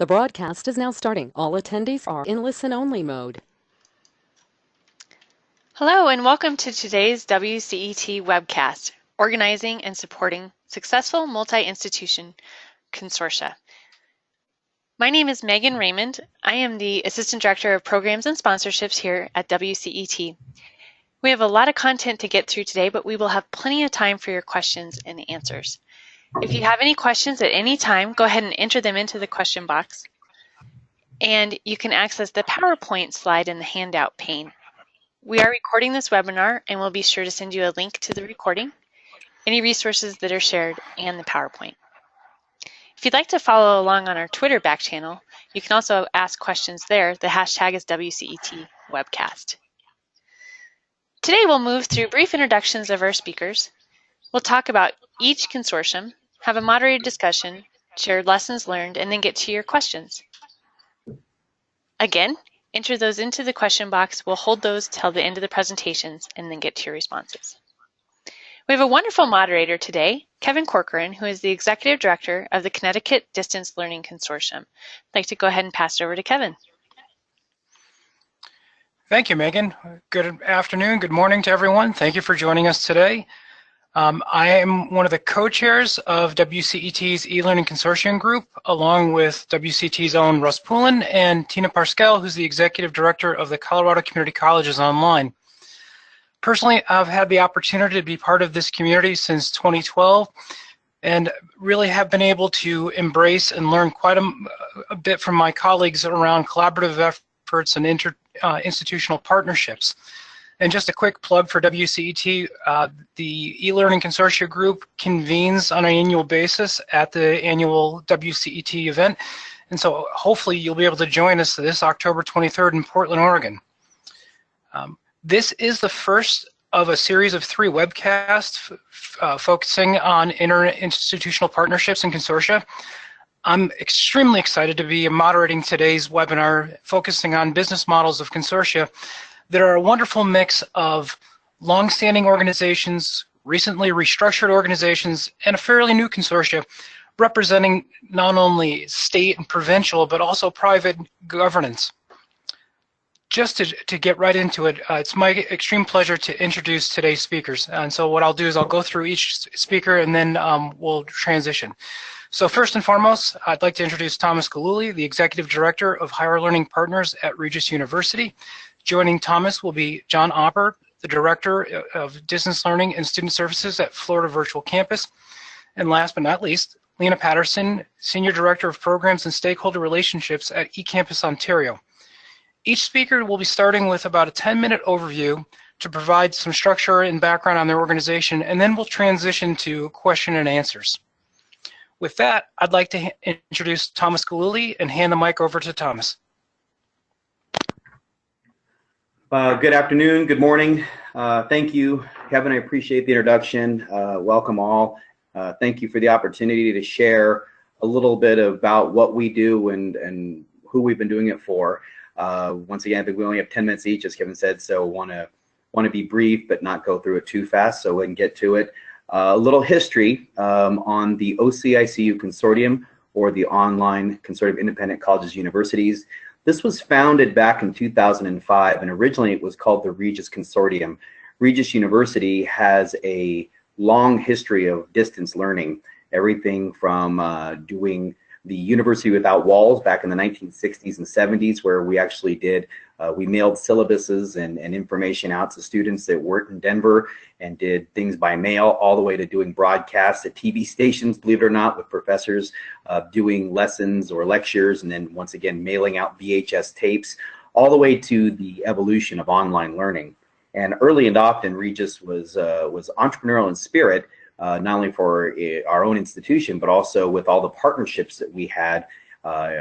The broadcast is now starting. All attendees are in listen-only mode. Hello, and welcome to today's WCET webcast, Organizing and Supporting Successful Multi-Institution Consortia. My name is Megan Raymond. I am the Assistant Director of Programs and Sponsorships here at WCET. We have a lot of content to get through today, but we will have plenty of time for your questions and answers. If you have any questions at any time, go ahead and enter them into the question box. And you can access the PowerPoint slide in the handout pane. We are recording this webinar and we'll be sure to send you a link to the recording, any resources that are shared, and the PowerPoint. If you'd like to follow along on our Twitter back channel, you can also ask questions there. The hashtag is WCET webcast. Today we'll move through brief introductions of our speakers. We'll talk about each consortium, have a moderated discussion, share lessons learned, and then get to your questions. Again, enter those into the question box. We'll hold those till the end of the presentations and then get to your responses. We have a wonderful moderator today, Kevin Corcoran, who is the Executive Director of the Connecticut Distance Learning Consortium. I'd like to go ahead and pass it over to Kevin. Thank you, Megan. Good afternoon, good morning to everyone. Thank you for joining us today. Um, I am one of the co-chairs of WCET's e-learning consortium group, along with WCET's own Russ Poulin and Tina Parscale, who's the executive director of the Colorado Community Colleges Online. Personally, I've had the opportunity to be part of this community since 2012 and really have been able to embrace and learn quite a, a bit from my colleagues around collaborative efforts and inter, uh, institutional partnerships. And just a quick plug for WCET, uh, the e-learning consortia group convenes on an annual basis at the annual WCET event. And so hopefully you'll be able to join us this October 23rd in Portland, Oregon. Um, this is the first of a series of three webcasts uh, focusing on interinstitutional partnerships and consortia. I'm extremely excited to be moderating today's webinar focusing on business models of consortia that are a wonderful mix of long-standing organizations, recently restructured organizations, and a fairly new consortia representing not only state and provincial, but also private governance. Just to, to get right into it, uh, it's my extreme pleasure to introduce today's speakers. And so what I'll do is I'll go through each speaker and then um, we'll transition. So first and foremost, I'd like to introduce Thomas Gillooly, the Executive Director of Higher Learning Partners at Regis University. Joining Thomas will be John Opper, the Director of Distance Learning and Student Services at Florida Virtual Campus. And last but not least, Lena Patterson, Senior Director of Programs and Stakeholder Relationships at eCampus Ontario. Each speaker will be starting with about a 10-minute overview to provide some structure and background on their organization, and then we'll transition to question and answers. With that, I'd like to introduce Thomas Gillooly and hand the mic over to Thomas. Uh, good afternoon, good morning. Uh, thank you, Kevin. I appreciate the introduction. Uh, welcome all. Uh, thank you for the opportunity to share a little bit about what we do and, and who we've been doing it for. Uh, once again, I think we only have 10 minutes each, as Kevin said, so want to want to be brief but not go through it too fast so we can get to it. Uh, a little history um, on the OCICU Consortium or the Online Consortium of Independent Colleges Universities. This was founded back in 2005, and originally it was called the Regis Consortium. Regis University has a long history of distance learning, everything from uh, doing the University Without Walls back in the 1960s and 70s, where we actually did, uh, we mailed syllabuses and, and information out to students that weren't in Denver and did things by mail, all the way to doing broadcasts at TV stations, believe it or not, with professors uh, doing lessons or lectures, and then once again, mailing out VHS tapes, all the way to the evolution of online learning. And early and often, Regis was, uh, was entrepreneurial in spirit, uh, not only for uh, our own institution, but also with all the partnerships that we had uh,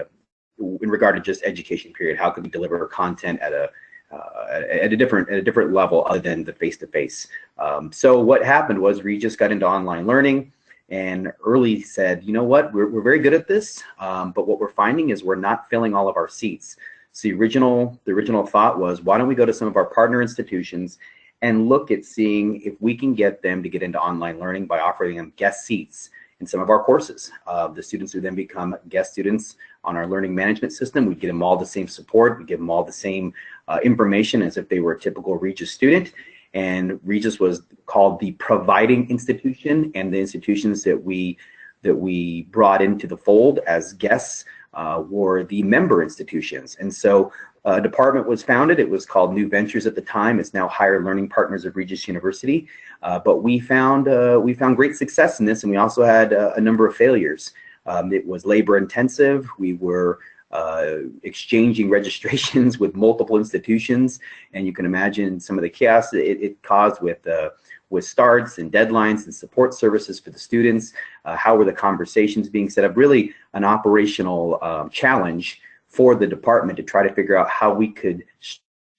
in regard to just education period. How could we deliver content at a uh, at a different at a different level other than the face-to-face. Um, so what happened was we just got into online learning and early said, you know what, we're, we're very good at this, um, but what we're finding is we're not filling all of our seats. So the original, the original thought was, why don't we go to some of our partner institutions and look at seeing if we can get them to get into online learning by offering them guest seats in some of our courses. Uh, the students who then become guest students on our learning management system. We give them all the same support. We give them all the same uh, information as if they were a typical Regis student. And Regis was called the providing institution and the institutions that we that we brought into the fold as guests uh, were the member institutions. And so uh, department was founded. It was called New Ventures at the time. It's now Higher Learning Partners of Regis University. Uh, but we found uh, we found great success in this, and we also had uh, a number of failures. Um, it was labor intensive. We were uh, exchanging registrations with multiple institutions, and you can imagine some of the chaos it, it caused with uh, with starts and deadlines and support services for the students. how were the conversations being set up? Really, an operational um, challenge for the department to try to figure out how we could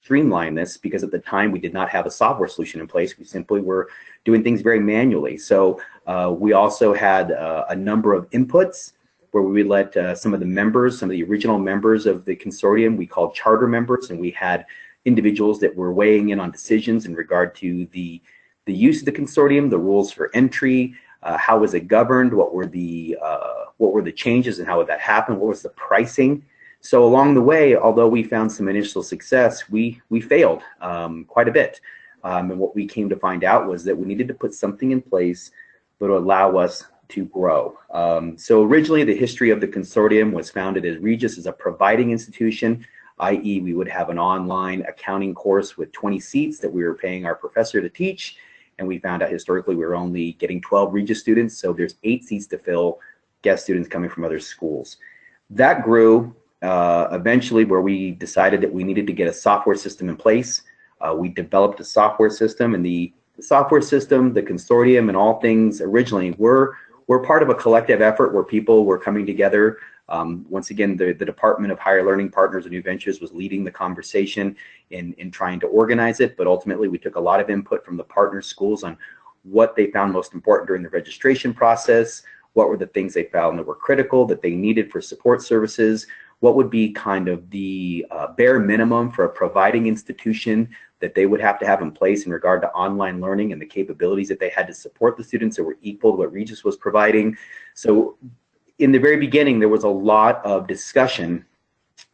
streamline this because at the time we did not have a software solution in place. We simply were doing things very manually. So uh, we also had uh, a number of inputs where we let uh, some of the members, some of the original members of the consortium, we called charter members, and we had individuals that were weighing in on decisions in regard to the, the use of the consortium, the rules for entry, uh, how was it governed, what were the uh, what were the changes and how would that happen, what was the pricing so along the way, although we found some initial success, we, we failed um, quite a bit. Um, and what we came to find out was that we needed to put something in place that would allow us to grow. Um, so originally the history of the consortium was founded as Regis as a providing institution, i.e. we would have an online accounting course with 20 seats that we were paying our professor to teach. And we found out historically we were only getting 12 Regis students. So there's eight seats to fill guest students coming from other schools. That grew uh, eventually where we decided that we needed to get a software system in place. Uh, we developed a software system and the, the, software system, the consortium and all things originally were, were part of a collective effort where people were coming together. Um, once again, the, the Department of Higher Learning Partners and New Ventures was leading the conversation in, in trying to organize it, but ultimately we took a lot of input from the partner schools on what they found most important during the registration process, what were the things they found that were critical that they needed for support services, what would be kind of the uh, bare minimum for a providing institution that they would have to have in place in regard to online learning and the capabilities that they had to support the students that were equal to what Regis was providing. So in the very beginning, there was a lot of discussion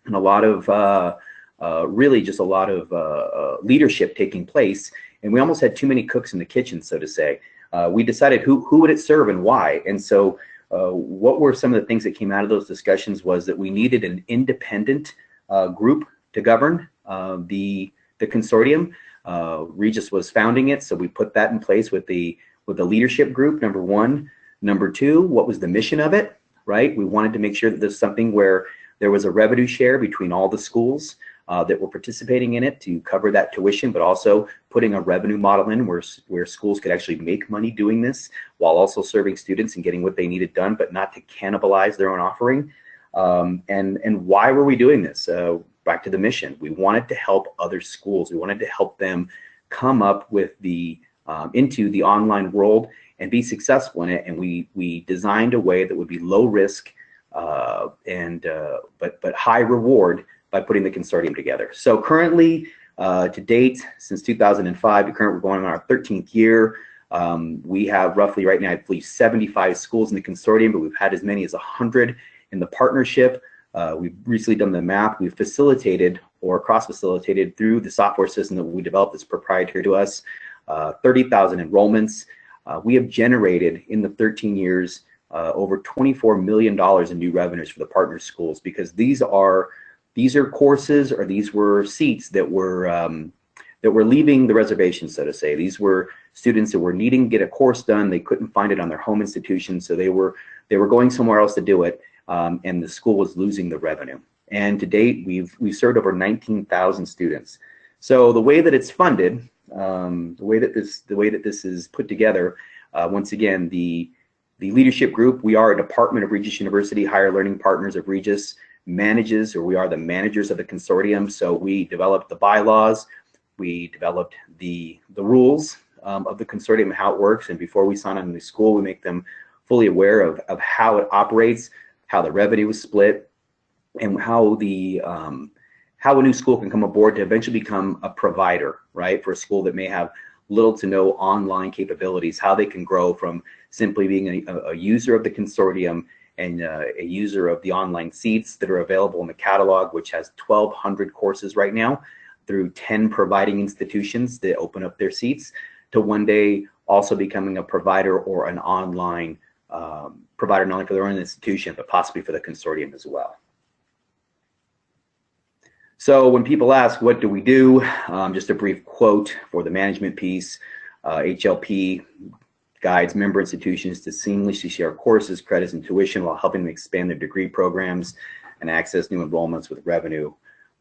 and a lot of uh, uh, really just a lot of uh, uh, leadership taking place. And we almost had too many cooks in the kitchen, so to say. Uh, we decided who, who would it serve and why. And so uh, what were some of the things that came out of those discussions was that we needed an independent uh, group to govern uh, the the consortium. Uh, Regis was founding it, so we put that in place with the with the leadership group. Number one, number two, what was the mission of it? Right, we wanted to make sure that there's something where there was a revenue share between all the schools uh, that were participating in it to cover that tuition, but also putting a revenue model in where, where schools could actually make money doing this while also serving students and getting what they needed done, but not to cannibalize their own offering. Um, and, and why were we doing this? Uh, back to the mission. We wanted to help other schools. We wanted to help them come up with the um, into the online world and be successful in it. And we we designed a way that would be low risk uh, and uh, but but high reward by putting the consortium together. So currently, uh, to date, since 2005, currently we're going on our 13th year. Um, we have roughly right now, I believe, 75 schools in the consortium, but we've had as many as 100 in the partnership. Uh, we've recently done the map. We've facilitated or cross-facilitated through the software system that we developed that's proprietary to us, uh, 30,000 enrollments. Uh, we have generated in the 13 years uh, over $24 million in new revenues for the partner schools because these are these are courses or these were seats that were um, that were leaving the reservation, so to say. These were students that were needing to get a course done. They couldn't find it on their home institution, so they were they were going somewhere else to do it, um, and the school was losing the revenue. And to date, we've we've served over 19,000 students. So the way that it's funded, um, the way that this the way that this is put together, uh, once again, the the leadership group, we are a department of Regis University, Higher Learning Partners of Regis manages or we are the managers of the consortium. So we developed the bylaws, we developed the, the rules um, of the consortium how it works. And before we sign on to school, we make them fully aware of, of how it operates, how the revenue is split, and how the um, how a new school can come aboard to eventually become a provider, right, for a school that may have little to no online capabilities, how they can grow from simply being a, a user of the consortium and uh, a user of the online seats that are available in the catalog, which has 1,200 courses right now through 10 providing institutions that open up their seats, to one day also becoming a provider or an online um, provider not only for their own institution, but possibly for the consortium as well. So when people ask, what do we do? Um, just a brief quote for the management piece. Uh, HLP guides member institutions to seamlessly share courses, credits, and tuition while helping them expand their degree programs and access new enrollments with revenue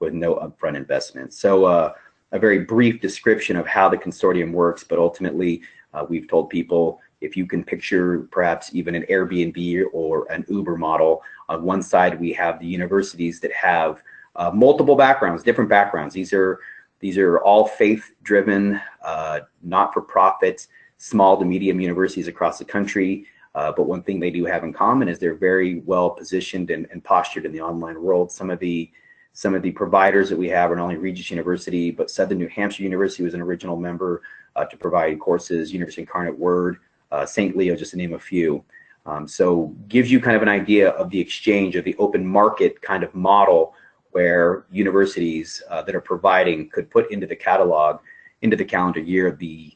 with no upfront investment. So uh, a very brief description of how the consortium works, but ultimately uh, we've told people if you can picture perhaps even an Airbnb or an Uber model, on one side we have the universities that have uh, multiple backgrounds, different backgrounds. These are these are all faith-driven, uh, not-for-profit, small to medium universities across the country. Uh, but one thing they do have in common is they're very well positioned and, and, postured in the online world. Some of the some of the providers that we have are not only Regis University, but Southern New Hampshire University was an original member uh, to provide courses, University Incarnate Word, uh, St. Leo, just to name a few. Um, so gives you kind of an idea of the exchange of the open market kind of model where universities uh, that are providing could put into the catalog, into the calendar year, of the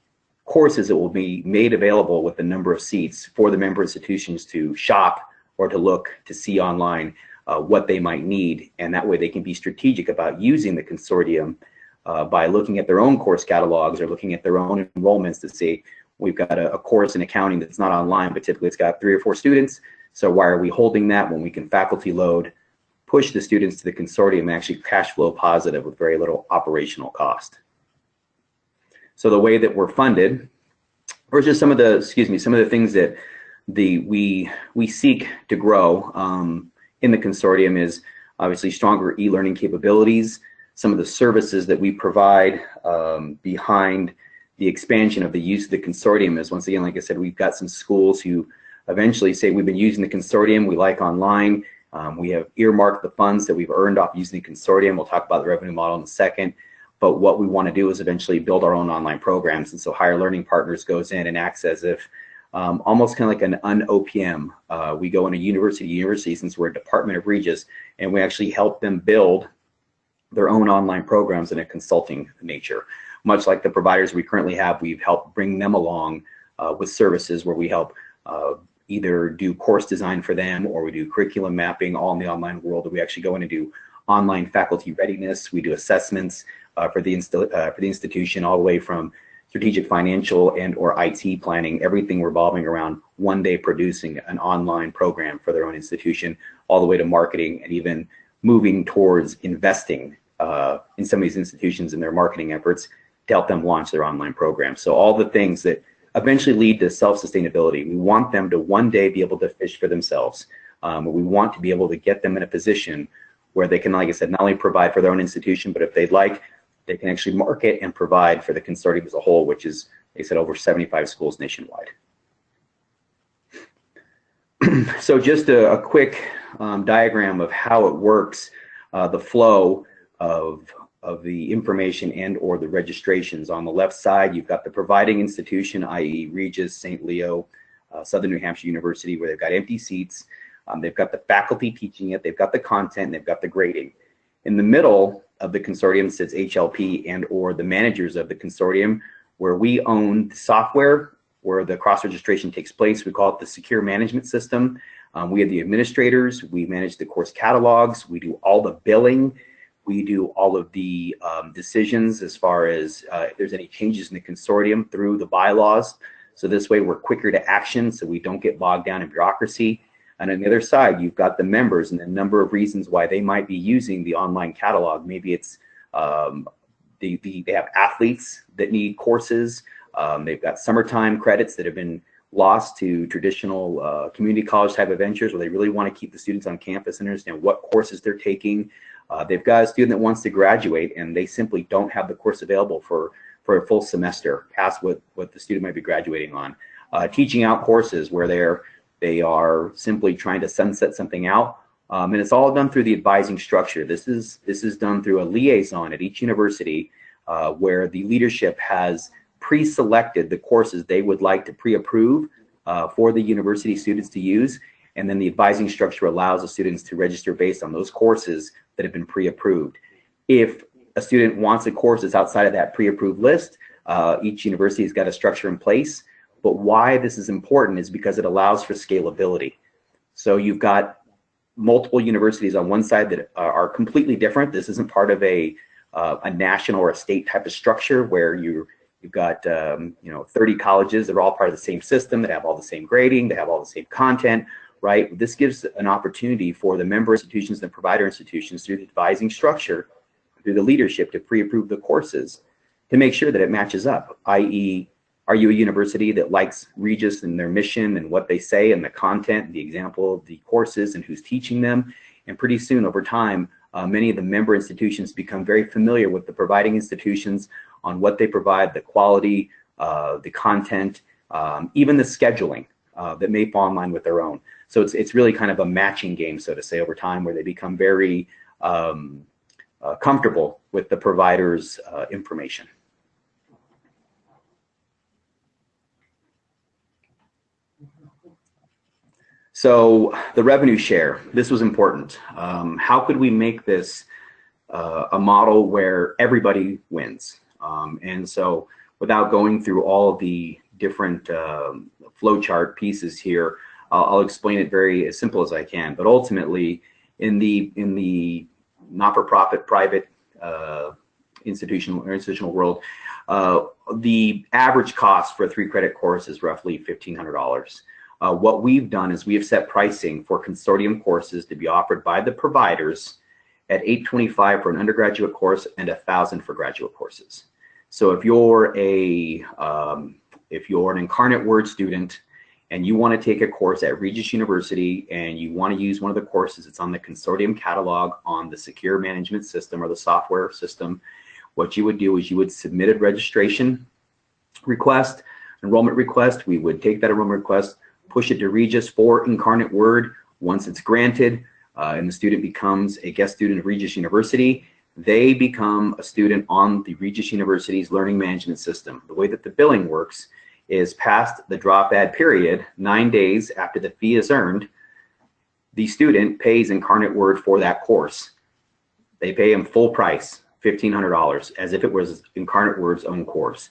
courses that will be made available with the number of seats for the member institutions to shop or to look to see online uh, what they might need. And that way they can be strategic about using the consortium uh, by looking at their own course catalogs or looking at their own enrollments to see we've got a, a course in accounting that's not online, but typically it's got three or four students. So why are we holding that when we can faculty load push the students to the consortium and actually cash flow positive with very little operational cost. So the way that we're funded, or just some of the, excuse me, some of the things that the we we seek to grow um, in the consortium is obviously stronger e-learning capabilities, some of the services that we provide um, behind the expansion of the use of the consortium is once again, like I said, we've got some schools who eventually say we've been using the consortium, we like online, um, we have earmarked the funds that we've earned off using the consortium. We'll talk about the revenue model in a second. But what we want to do is eventually build our own online programs. And so Higher Learning Partners goes in and acts as if um, almost kind of like an un-OPM. Uh, we go in a university university since we're a Department of Regis, and we actually help them build their own online programs in a consulting nature. Much like the providers we currently have, we've helped bring them along uh, with services where we help uh, either do course design for them or we do curriculum mapping all in the online world. We actually go in and do online faculty readiness. We do assessments for the uh, for the institution all the way from strategic financial and or IT planning, everything revolving around one day producing an online program for their own institution, all the way to marketing and even moving towards investing uh, in some of these institutions in their marketing efforts to help them launch their online program. So all the things that eventually lead to self-sustainability. We want them to one day be able to fish for themselves. Um, we want to be able to get them in a position where they can, like I said, not only provide for their own institution, but if they'd like, they can actually market and provide for the consortium as a whole, which is, they said, over 75 schools nationwide. so just a, a quick um, diagram of how it works, uh, the flow of of the information and or the registrations. On the left side, you've got the providing institution, i.e. Regis, St. Leo, uh, Southern New Hampshire University, where they've got empty seats. Um, they've got the faculty teaching it, they've got the content, they've got the grading. In the middle of the consortium sits HLP and or the managers of the consortium, where we own the software, where the cross-registration takes place. We call it the secure management system. Um, we have the administrators, we manage the course catalogs, we do all the billing, we do all of the um, decisions as far as uh, if there's any changes in the consortium through the bylaws. So this way we're quicker to action so we don't get bogged down in bureaucracy. And on the other side, you've got the members and the number of reasons why they might be using the online catalog. Maybe it's um, the, the, they have athletes that need courses. Um, they've got summertime credits that have been lost to traditional uh, community college type of ventures where they really want to keep the students on campus and understand what courses they're taking. Uh, they've got a student that wants to graduate and they simply don't have the course available for, for a full semester past what, what the student might be graduating on. Uh, teaching out courses where they're, they are simply trying to sunset something out. Um, and it's all done through the advising structure. This is, this is done through a liaison at each university uh, where the leadership has pre-selected the courses they would like to pre-approve uh, for the university students to use. And then the advising structure allows the students to register based on those courses that have been pre-approved. If a student wants a course that's outside of that pre-approved list, uh, each university has got a structure in place. But why this is important is because it allows for scalability. So you've got multiple universities on one side that are completely different. This isn't part of a uh, a national or a state type of structure where you you've got um, you know 30 colleges that are all part of the same system that have all the same grading, they have all the same content, right? This gives an opportunity for the member institutions and provider institutions through the advising structure, through the leadership to pre-approve the courses to make sure that it matches up, i.e. Are you a university that likes Regis and their mission and what they say and the content and the example the courses and who's teaching them? And pretty soon over time, uh, many of the member institutions become very familiar with the providing institutions on what they provide, the quality, uh, the content, um, even the scheduling uh, that may fall in line with their own. So it's, it's really kind of a matching game, so to say, over time where they become very um, uh, comfortable with the provider's uh, information. So the revenue share, this was important. Um, how could we make this uh, a model where everybody wins? Um, and so without going through all the different um, flowchart pieces here, uh, I'll explain it very as simple as I can. But ultimately, in the in the not-for-profit private uh, institutional or institutional world, uh, the average cost for a three-credit course is roughly fifteen hundred dollars. Uh, what we've done is we have set pricing for consortium courses to be offered by the providers at 825 for an undergraduate course and 1000 for graduate courses. So if you're a um, if you're an incarnate word student and you want to take a course at Regis University and you want to use one of the courses it's on the consortium catalog on the secure management system or the software system, what you would do is you would submit a registration request, enrollment request. We would take that enrollment request, push it to Regis for Incarnate Word. Once it's granted uh, and the student becomes a guest student of Regis University, they become a student on the Regis University's learning management system. The way that the billing works is past the drop add period, nine days after the fee is earned, the student pays Incarnate Word for that course. They pay him full price, $1,500, as if it was Incarnate Word's own course.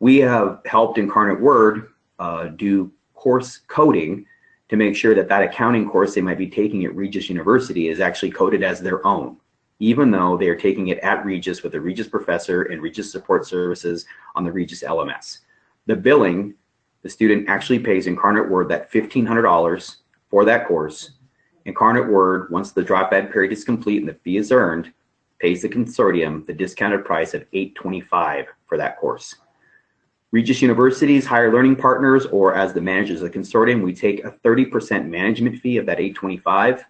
We have helped Incarnate Word uh, do course coding to make sure that that accounting course they might be taking at Regis University is actually coded as their own, even though they are taking it at Regis with a Regis professor and Regis support services on the Regis LMS. The billing, the student actually pays Incarnate Word that $1,500 for that course. Incarnate Word, once the drop add period is complete and the fee is earned, pays the consortium the discounted price of 825 for that course. Regis University's higher learning partners, or as the managers of the consortium, we take a 30% management fee of that 825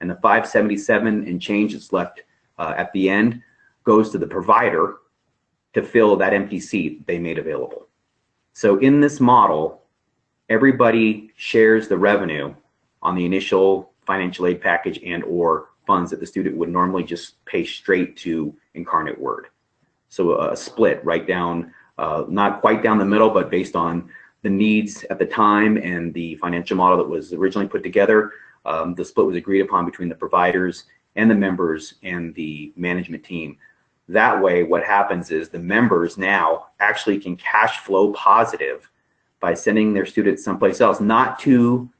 and the 577 and change that's left uh, at the end goes to the provider to fill that empty seat they made available. So in this model, everybody shares the revenue on the initial financial aid package and or funds that the student would normally just pay straight to Incarnate Word. So a split right down uh, not quite down the middle, but based on the needs at the time and the financial model that was originally put together, um, the split was agreed upon between the providers and the members and the management team. That way, what happens is the members now actually can cash flow positive by sending their students someplace else, not to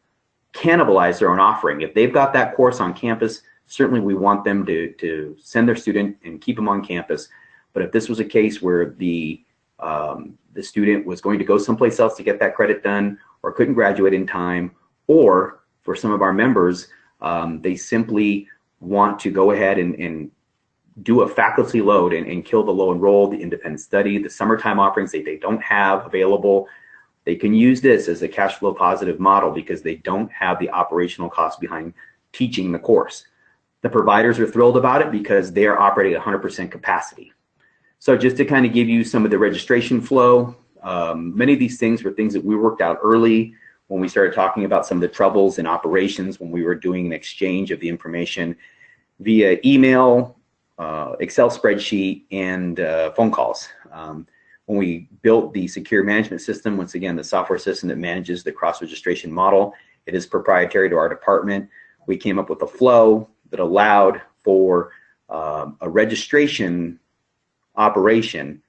cannibalize their own offering. If they've got that course on campus, certainly we want them to, to send their student and keep them on campus. But if this was a case where the um, the student was going to go someplace else to get that credit done or couldn't graduate in time, or for some of our members, um, they simply want to go ahead and, and do a faculty load and, and, kill the low enrolled, the independent study, the summertime offerings that they don't have available. They can use this as a cash flow positive model because they don't have the operational costs behind teaching the course. The providers are thrilled about it because they are operating at 100% capacity. So just to kind of give you some of the registration flow, um, many of these things were things that we worked out early when we started talking about some of the troubles in operations when we were doing an exchange of the information via email, uh, Excel spreadsheet, and uh, phone calls. Um, when we built the secure management system, once again, the software system that manages the cross-registration model, it is proprietary to our department. We came up with a flow that allowed for um, a registration operation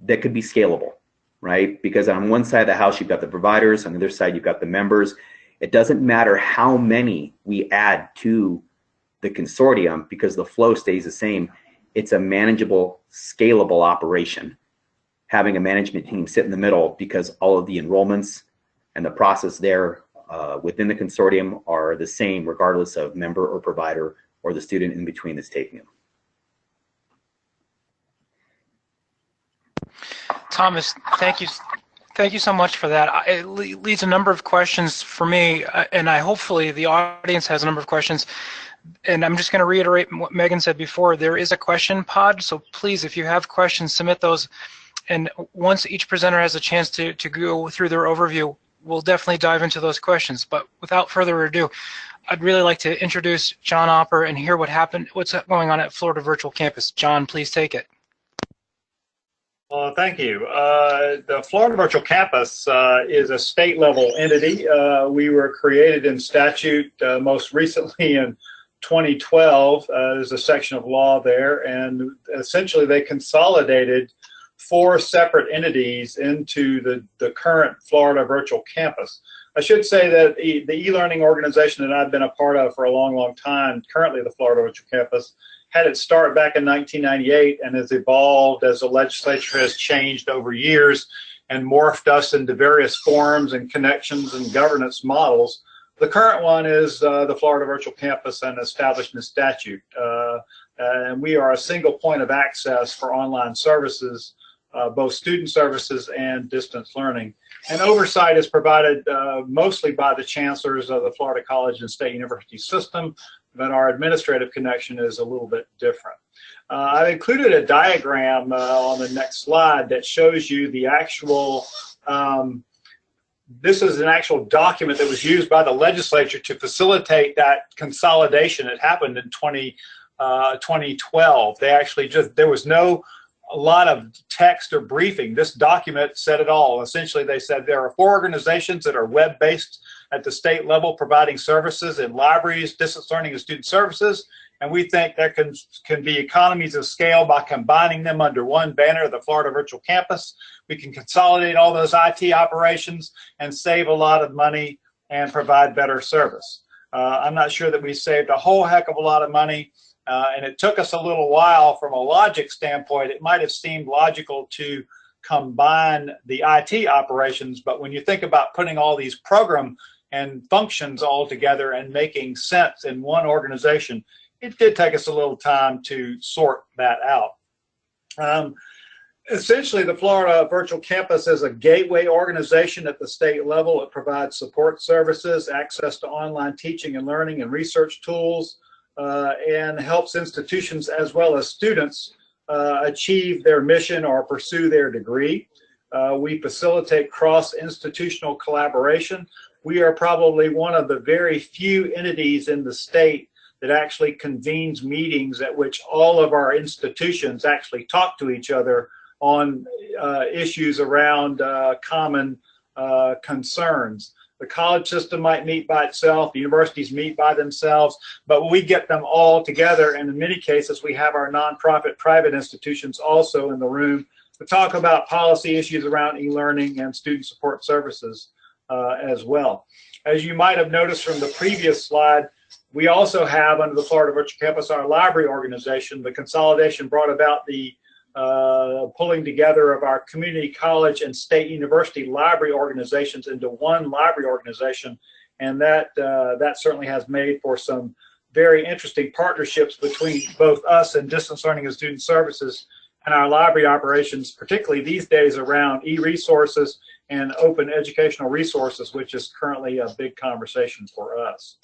that could be scalable, right? Because on one side of the house, you've got the providers, on the other side, you've got the members. It doesn't matter how many we add to the consortium because the flow stays the same. It's a manageable, scalable operation. Having a management team sit in the middle because all of the enrollments and the process there uh, within the consortium are the same regardless of member or provider or the student in between that's taking them. Thomas, thank you. Thank you so much for that. It leads a number of questions for me, uh, and I hopefully the audience has a number of questions. And I'm just going to reiterate what Megan said before. There is a question pod, so please, if you have questions, submit those. And once each presenter has a chance to, to go through their overview, we'll definitely dive into those questions. But without further ado, I'd really like to introduce John Opper and hear what happened, what's going on at Florida Virtual Campus. John, please take it. Thank you. Uh, the Florida Virtual Campus uh, is a state level entity. Uh, we were created in statute uh, most recently in 2012. Uh, there's a section of law there, and essentially they consolidated four separate entities into the, the current Florida Virtual Campus. I should say that the e-learning organization that I've been a part of for a long, long time, currently the Florida Virtual Campus, had its start back in 1998 and has evolved as the legislature has changed over years and morphed us into various forms and connections and governance models. The current one is uh, the Florida Virtual Campus and Establishment statute. Uh, and we are a single point of access for online services, uh, both student services and distance learning. And oversight is provided uh, mostly by the chancellors of the Florida College and State University system, but our administrative connection is a little bit different. Uh, I've included a diagram uh, on the next slide that shows you the actual, um, this is an actual document that was used by the legislature to facilitate that consolidation that happened in 20, uh, 2012. They actually just, there was no a lot of text or briefing. This document said it all. Essentially, they said there are four organizations that are web-based at the state level providing services in libraries, distance learning, and student services. And we think there can, can be economies of scale by combining them under one banner, the Florida Virtual Campus. We can consolidate all those IT operations and save a lot of money and provide better service. Uh, I'm not sure that we saved a whole heck of a lot of money. Uh, and it took us a little while from a logic standpoint. It might have seemed logical to combine the IT operations, but when you think about putting all these program and functions all together and making sense in one organization, it did take us a little time to sort that out. Um, essentially, the Florida Virtual Campus is a gateway organization at the state level. It provides support services, access to online teaching and learning and research tools, uh, and helps institutions as well as students uh, achieve their mission or pursue their degree. Uh, we facilitate cross-institutional collaboration we are probably one of the very few entities in the state that actually convenes meetings at which all of our institutions actually talk to each other on uh, issues around uh, common uh, concerns. The college system might meet by itself, the universities meet by themselves, but we get them all together. And in many cases, we have our nonprofit private institutions also in the room to talk about policy issues around e-learning and student support services uh, as well. As you might have noticed from the previous slide, we also have under the Florida Virtual Campus our library organization. The consolidation brought about the uh, pulling together of our community college and state university library organizations into one library organization. And that, uh, that certainly has made for some very interesting partnerships between both us and distance learning and student services and our library operations, particularly these days around e-resources and open educational resources, which is currently a big conversation for us.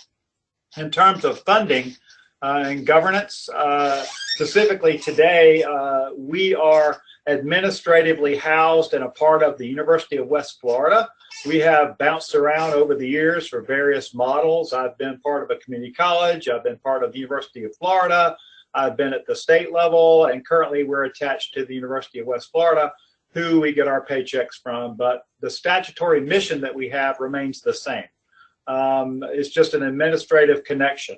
In terms of funding uh, and governance, uh, specifically today, uh, we are administratively housed and a part of the University of West Florida. We have bounced around over the years for various models. I've been part of a community college. I've been part of the University of Florida. I've been at the state level, and currently we're attached to the University of West Florida. Who we get our paychecks from, but the statutory mission that we have remains the same. Um, it's just an administrative connection.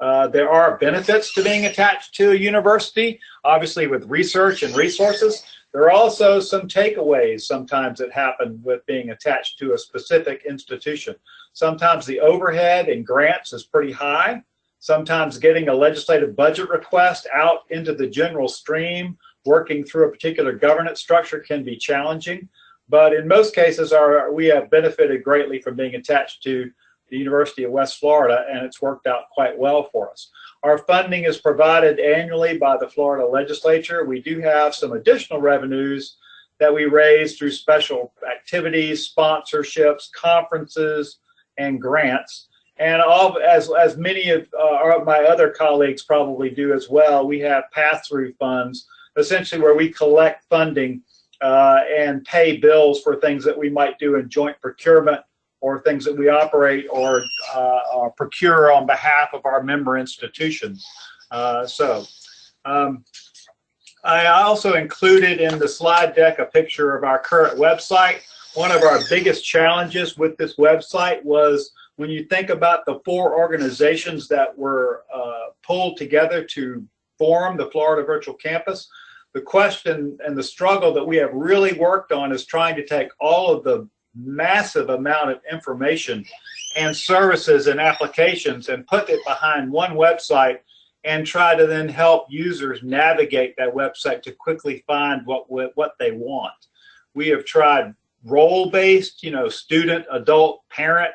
Uh, there are benefits to being attached to a university, obviously with research and resources. There are also some takeaways sometimes that happen with being attached to a specific institution. Sometimes the overhead and grants is pretty high. Sometimes getting a legislative budget request out into the general stream, working through a particular governance structure can be challenging. But in most cases, our, we have benefited greatly from being attached to the University of West Florida, and it's worked out quite well for us. Our funding is provided annually by the Florida legislature. We do have some additional revenues that we raise through special activities, sponsorships, conferences, and grants. And all, as, as many of uh, my other colleagues probably do as well, we have pass-through funds, essentially where we collect funding uh, and pay bills for things that we might do in joint procurement or things that we operate or, uh, or procure on behalf of our member institutions. Uh, so um, I also included in the slide deck a picture of our current website. One of our biggest challenges with this website was when you think about the four organizations that were uh, pulled together to form the Florida Virtual Campus, the question and the struggle that we have really worked on is trying to take all of the massive amount of information and services and applications and put it behind one website and try to then help users navigate that website to quickly find what what they want. We have tried role-based, you know, student, adult, parent.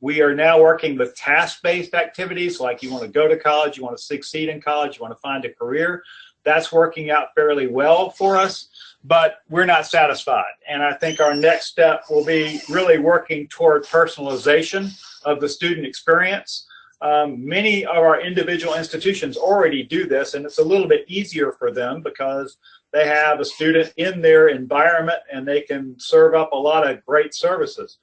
We are now working with task-based activities like you want to go to college, you want to succeed in college, you want to find a career. That's working out fairly well for us but we're not satisfied. And I think our next step will be really working toward personalization of the student experience. Um, many of our individual institutions already do this, and it's a little bit easier for them because they have a student in their environment and they can serve up a lot of great services.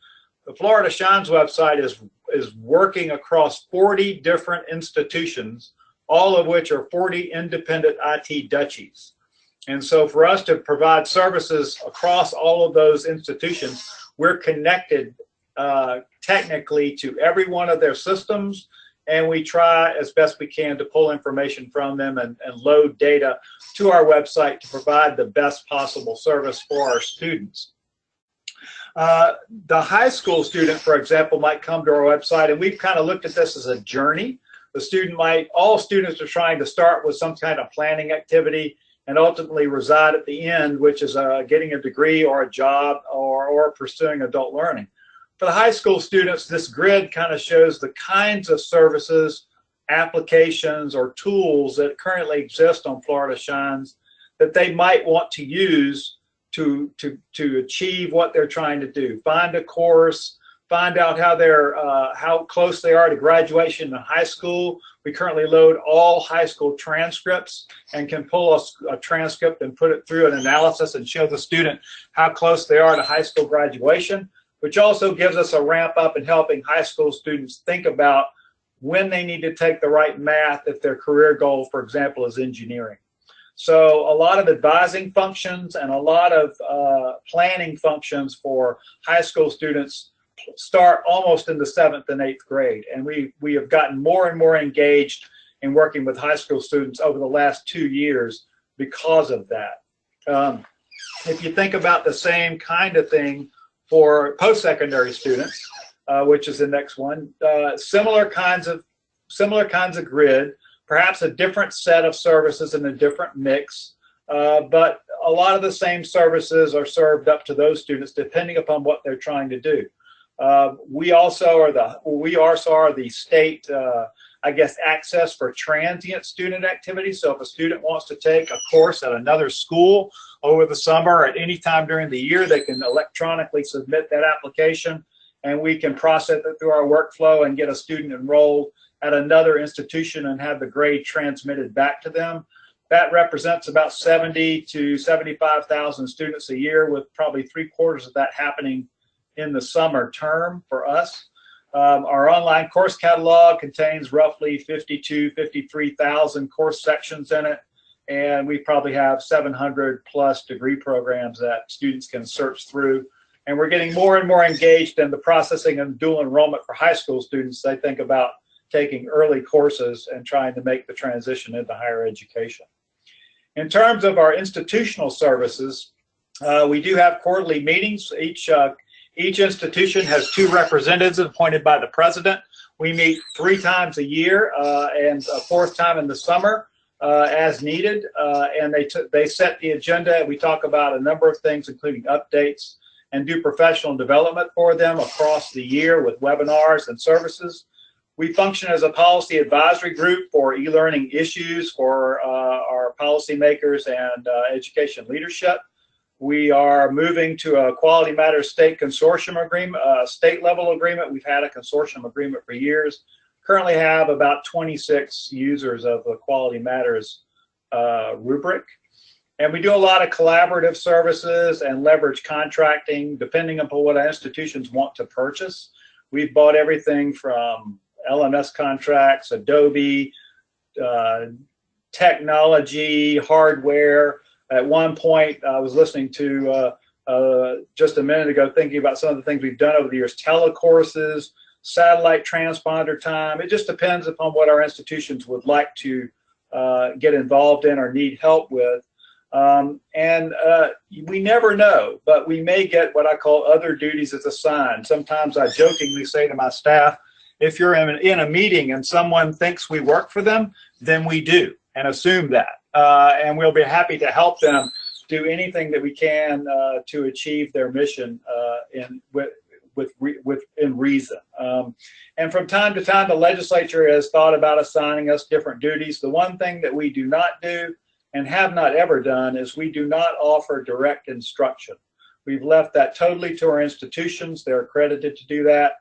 The Florida Shines website is, is working across 40 different institutions, all of which are 40 independent IT duchies. And so for us to provide services across all of those institutions, we're connected uh, technically to every one of their systems and we try as best we can to pull information from them and, and, load data to our website to provide the best possible service for our students. Uh, the high school student, for example, might come to our website and we've kind of looked at this as a journey. The student might, all students are trying to start with some kind of planning activity and ultimately reside at the end, which is uh, getting a degree or a job or, or pursuing adult learning. For the high school students, this grid kind of shows the kinds of services, applications, or tools that currently exist on Florida Shines that they might want to use to, to, to achieve what they're trying to do. Find a course, find out how they're uh, how close they are to graduation in high school. We currently load all high school transcripts and can pull a, a, transcript and put it through an analysis and show the student how close they are to high school graduation, which also gives us a ramp up in helping high school students think about when they need to take the right math if their career goal, for example, is engineering. So a lot of advising functions and a lot of uh, planning functions for high school students start almost in the seventh and eighth grade. And we, we have gotten more and more engaged in working with high school students over the last two years because of that. Um, if you think about the same kind of thing for post-secondary students, uh, which is the next one, uh, similar kinds of similar kinds of grid, perhaps a different set of services and a different mix, uh, but a lot of the same services are served up to those students depending upon what they're trying to do. Uh, we also are the we also are the state uh, I guess access for transient student activities. So if a student wants to take a course at another school over the summer at any time during the year, they can electronically submit that application and we can process it through our workflow and get a student enrolled at another institution and have the grade transmitted back to them. That represents about 70 to 75,000 students a year with probably three quarters of that happening in the summer term for us. Um, our online course catalog contains roughly 52, 53,000 course sections in it. and we probably have 700 plus degree programs that students can search through. And we're getting more and more engaged in the processing and dual enrollment for high school students. They think about taking early courses and trying to make the transition into higher education. In terms of our institutional services, uh, we do have quarterly meetings. Each, uh, each institution has two representatives appointed by the president. We meet three times a year uh, and a fourth time in the summer uh, as needed. Uh, and they, they set the agenda. We talk about a number of things, including updates and do professional development for them across the year with webinars and services. We function as a policy advisory group for e-learning issues for uh, our policymakers and uh, education leadership. We are moving to a Quality Matters State Consortium agreement, uh, state level agreement. We've had a consortium agreement for years. Currently have about 26 users of the Quality Matters uh, rubric. And we do a lot of collaborative services and leverage contracting depending upon what institutions want to purchase. We've bought everything from LMS contracts, Adobe, uh, technology, hardware. At one point, I was listening to uh, uh, just a minute ago thinking about some of the things we've done over the years, telecourses, satellite transponder time. It just depends upon what our institutions would like to uh, get involved in or need help with. Um, and uh, we never know, but we may get what I call other duties as assigned. Sometimes I jokingly say to my staff, if you're in, in a meeting and someone thinks we work for them, then we do and assume that. Uh, and we'll be happy to help them do anything that we can uh, to achieve their mission uh, in with with with in reason. Um, and from time to time, the legislature has thought about assigning us different duties. The one thing that we do not do and have not ever done is we do not offer direct instruction. We've left that totally to our institutions. They're accredited to do that.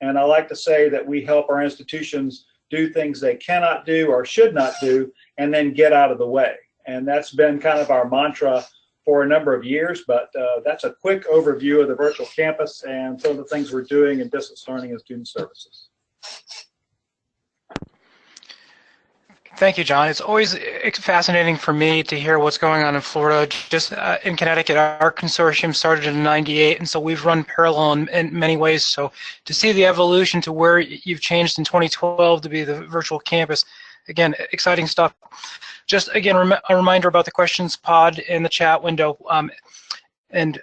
And I like to say that we help our institutions do things they cannot do or should not do and then get out of the way. And that's been kind of our mantra for a number of years, but uh, that's a quick overview of the virtual campus and some of the things we're doing in distance learning and student services. Thank you, John. It's always fascinating for me to hear what's going on in Florida. Just uh, in Connecticut, our consortium started in 98, and so we've run parallel in, in, many ways. So to see the evolution to where you've changed in 2012 to be the virtual campus, again, exciting stuff. Just again, rem a reminder about the questions pod in the chat window. Um, and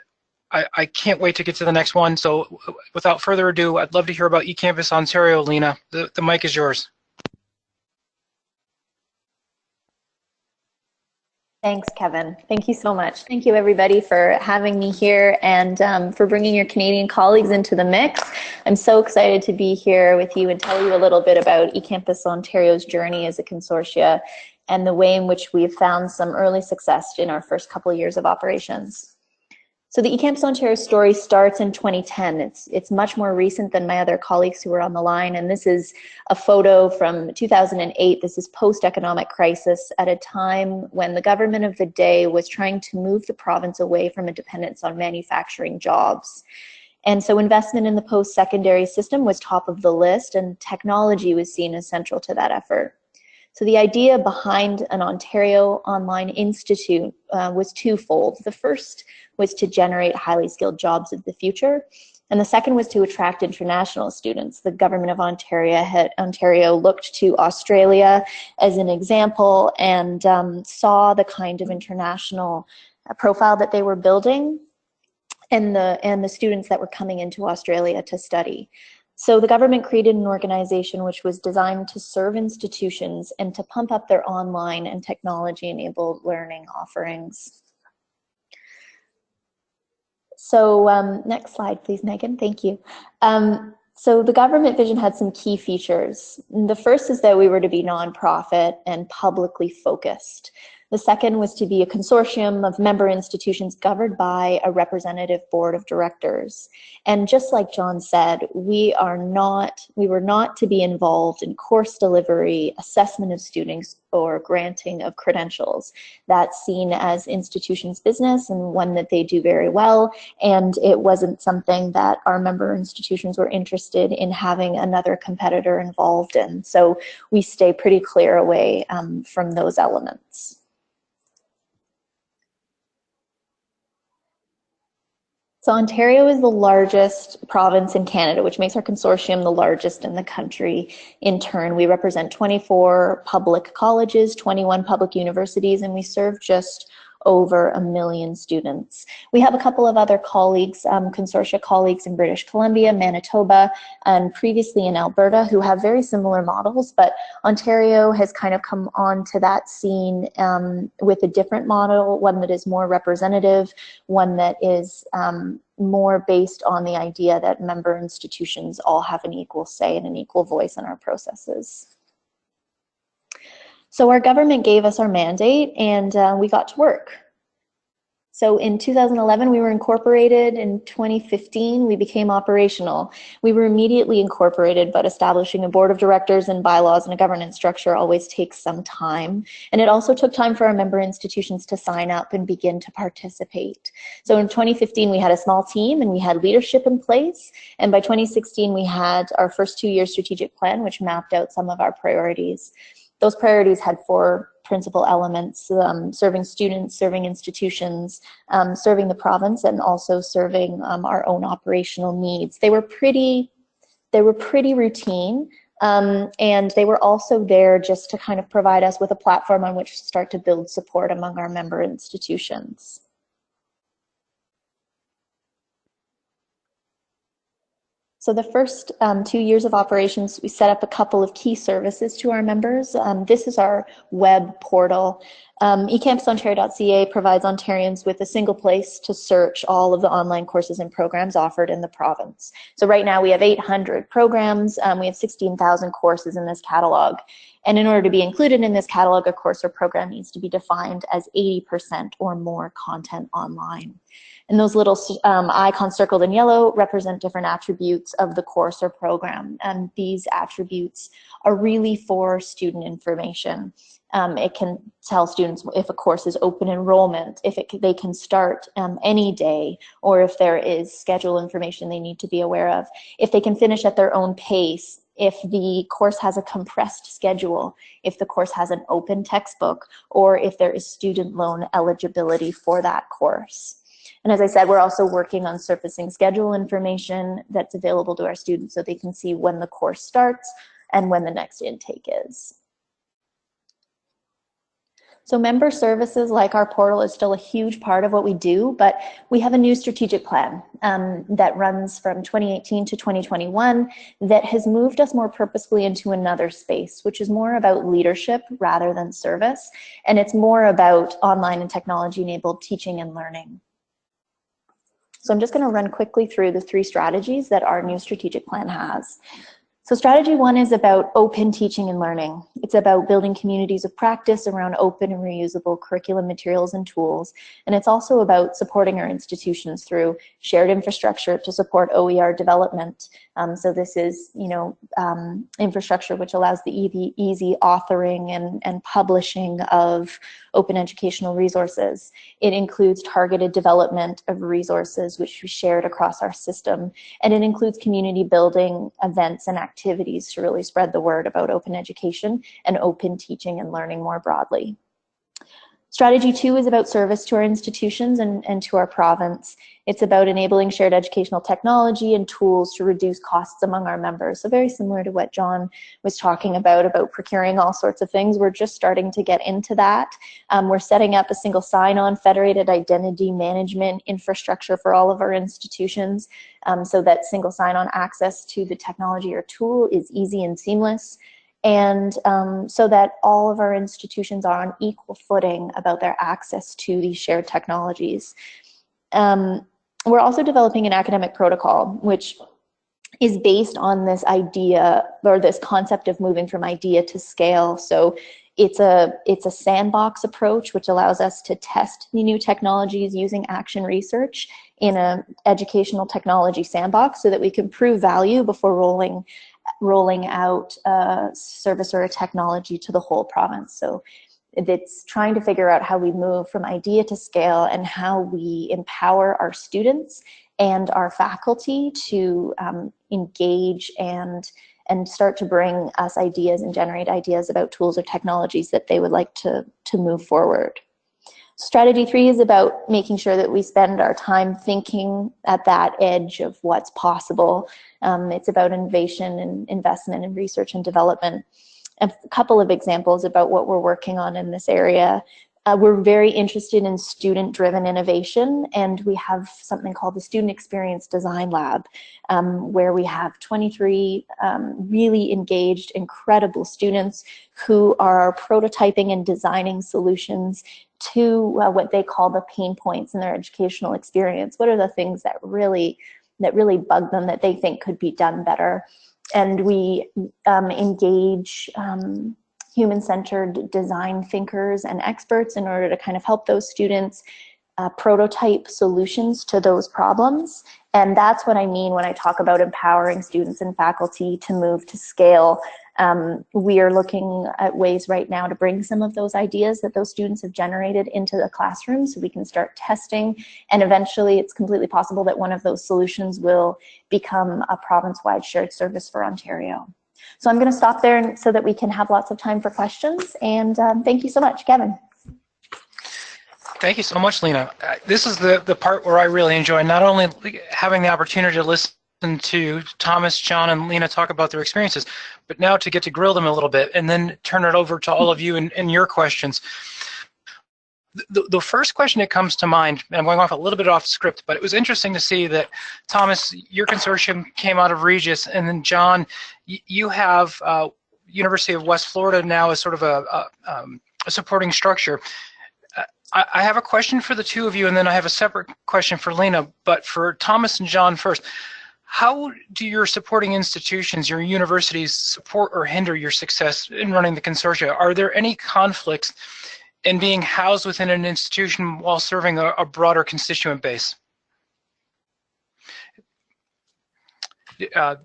I, I, can't wait to get to the next one. So without further ado, I'd love to hear about eCampus Ontario, Lena. The, the mic is yours. Thanks, Kevin. Thank you so much. Thank you, everybody, for having me here and um, for bringing your Canadian colleagues into the mix. I'm so excited to be here with you and tell you a little bit about eCampus Ontario's journey as a consortia and the way in which we've found some early success in our first couple of years of operations. So the eCampus Ontario story starts in 2010. It's, it's much more recent than my other colleagues who are on the line. And this is a photo from 2008. This is post-economic crisis at a time when the government of the day was trying to move the province away from a dependence on manufacturing jobs. And so investment in the post-secondary system was top of the list and technology was seen as central to that effort. So the idea behind an Ontario Online Institute uh, was twofold. The first was to generate highly skilled jobs of the future. And the second was to attract international students. The government of Ontario had Ontario looked to Australia as an example and um, saw the kind of international uh, profile that they were building and the and the students that were coming into Australia to study. So the government created an organization which was designed to serve institutions and to pump up their online and technology-enabled learning offerings. So um, next slide, please, Megan. Thank you. Um, so the government vision had some key features. The first is that we were to be nonprofit and publicly focused. The second was to be a consortium of member institutions governed by a representative board of directors. And just like John said, we are not, we were not to be involved in course delivery, assessment of students, or granting of credentials. That's seen as institutions business and one that they do very well. And it wasn't something that our member institutions were interested in having another competitor involved in. So we stay pretty clear away um, from those elements. So Ontario is the largest province in Canada, which makes our consortium the largest in the country. In turn, we represent 24 public colleges, 21 public universities, and we serve just over a million students. We have a couple of other colleagues, um, consortia colleagues in British Columbia, Manitoba, and previously in Alberta who have very similar models, but Ontario has kind of come on to that scene um, with a different model, one that is more representative, one that is um, more based on the idea that member institutions all have an equal say and an equal voice in our processes. So our government gave us our mandate and uh, we got to work. So in 2011, we were incorporated. In 2015, we became operational. We were immediately incorporated, but establishing a board of directors and bylaws and a governance structure always takes some time. And it also took time for our member institutions to sign up and begin to participate. So in 2015, we had a small team and we had leadership in place. And by 2016, we had our first two-year strategic plan, which mapped out some of our priorities those priorities had four principal elements, um, serving students, serving institutions, um, serving the province, and also serving um, our own operational needs. They were pretty, they were pretty routine, um, and they were also there just to kind of provide us with a platform on which to start to build support among our member institutions. So the first um, two years of operations, we set up a couple of key services to our members. Um, this is our web portal. Um, ecampusontario.ca provides Ontarians with a single place to search all of the online courses and programs offered in the province. So right now we have 800 programs, um, we have 16,000 courses in this catalog. And in order to be included in this catalog, a course or program needs to be defined as 80% or more content online. And those little um, icons circled in yellow represent different attributes of the course or program. And these attributes are really for student information. Um, it can tell students if a course is open enrollment, if it, they can start um, any day, or if there is schedule information they need to be aware of. If they can finish at their own pace, if the course has a compressed schedule, if the course has an open textbook, or if there is student loan eligibility for that course. And as I said, we're also working on surfacing schedule information that's available to our students so they can see when the course starts and when the next intake is. So member services like our portal is still a huge part of what we do, but we have a new strategic plan um, that runs from 2018 to 2021 that has moved us more purposefully into another space, which is more about leadership rather than service. And it's more about online and technology enabled teaching and learning. So I'm just going to run quickly through the three strategies that our new strategic plan has. So strategy one is about open teaching and learning. It's about building communities of practice around open and reusable curriculum materials and tools. And it's also about supporting our institutions through shared infrastructure to support OER development. Um, so this is, you know, um, infrastructure which allows the easy, easy authoring and, and publishing of open educational resources. It includes targeted development of resources which we shared across our system. And it includes community building events and activities to really spread the word about open education and open teaching and learning more broadly. Strategy two is about service to our institutions and, and to our province. It's about enabling shared educational technology and tools to reduce costs among our members. So very similar to what John was talking about, about procuring all sorts of things. We're just starting to get into that. Um, we're setting up a single sign-on federated identity management infrastructure for all of our institutions um, so that single sign-on access to the technology or tool is easy and seamless and um, so that all of our institutions are on equal footing about their access to these shared technologies. Um, we're also developing an academic protocol, which is based on this idea or this concept of moving from idea to scale. So it's a, it's a sandbox approach, which allows us to test the new technologies using action research in an educational technology sandbox so that we can prove value before rolling rolling out a service or a technology to the whole province. So it's trying to figure out how we move from idea to scale and how we empower our students and our faculty to um, engage and and start to bring us ideas and generate ideas about tools or technologies that they would like to, to move forward. Strategy three is about making sure that we spend our time thinking at that edge of what's possible. Um, it's about innovation and investment and research and development. A couple of examples about what we're working on in this area. Uh, we're very interested in student-driven innovation, and we have something called the Student Experience Design Lab, um, where we have 23 um, really engaged, incredible students who are prototyping and designing solutions to uh, what they call the pain points in their educational experience. What are the things that really that really bug them that they think could be done better? And we um, engage um, human-centered design thinkers and experts in order to kind of help those students uh, prototype solutions to those problems. And that's what I mean when I talk about empowering students and faculty to move to scale. Um, we are looking at ways right now to bring some of those ideas that those students have generated into the classroom so we can start testing. And eventually it's completely possible that one of those solutions will become a province-wide shared service for Ontario. So I'm going to stop there so that we can have lots of time for questions. And um, thank you so much, Kevin. Thank you so much, Lena. Uh, this is the, the part where I really enjoy not only having the opportunity to listen to Thomas, John, and Lena talk about their experiences, but now to get to grill them a little bit and then turn it over to all of you and, and your questions. The, the first question that comes to mind, and I'm going off a little bit off script, but it was interesting to see that Thomas, your consortium came out of Regis, and then John, you have uh, University of West Florida now as sort of a, a, um, a supporting structure. I, I have a question for the two of you, and then I have a separate question for Lena. But for Thomas and John first, how do your supporting institutions, your universities, support or hinder your success in running the consortia? Are there any conflicts in being housed within an institution while serving a, a broader constituent base? Uh,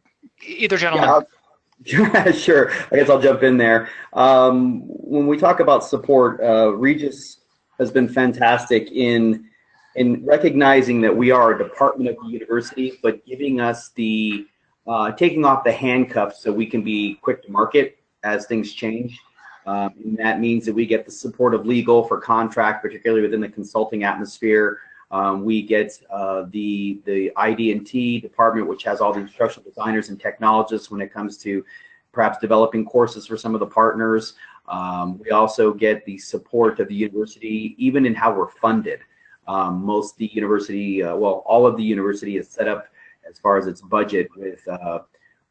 either gentleman. Yeah, sure. I guess I'll jump in there. Um, when we talk about support, uh, Regis has been fantastic in in recognizing that we are a department of the university, but giving us the uh, taking off the handcuffs so we can be quick to market as things change. Um, and that means that we get the support of legal for contract, particularly within the consulting atmosphere. Um, we get uh, the the ID&T department, which has all the instructional designers and technologists when it comes to perhaps developing courses for some of the partners. Um, we also get the support of the university, even in how we're funded. Um, most the university, uh, well, all of the university is set up as far as its budget with uh,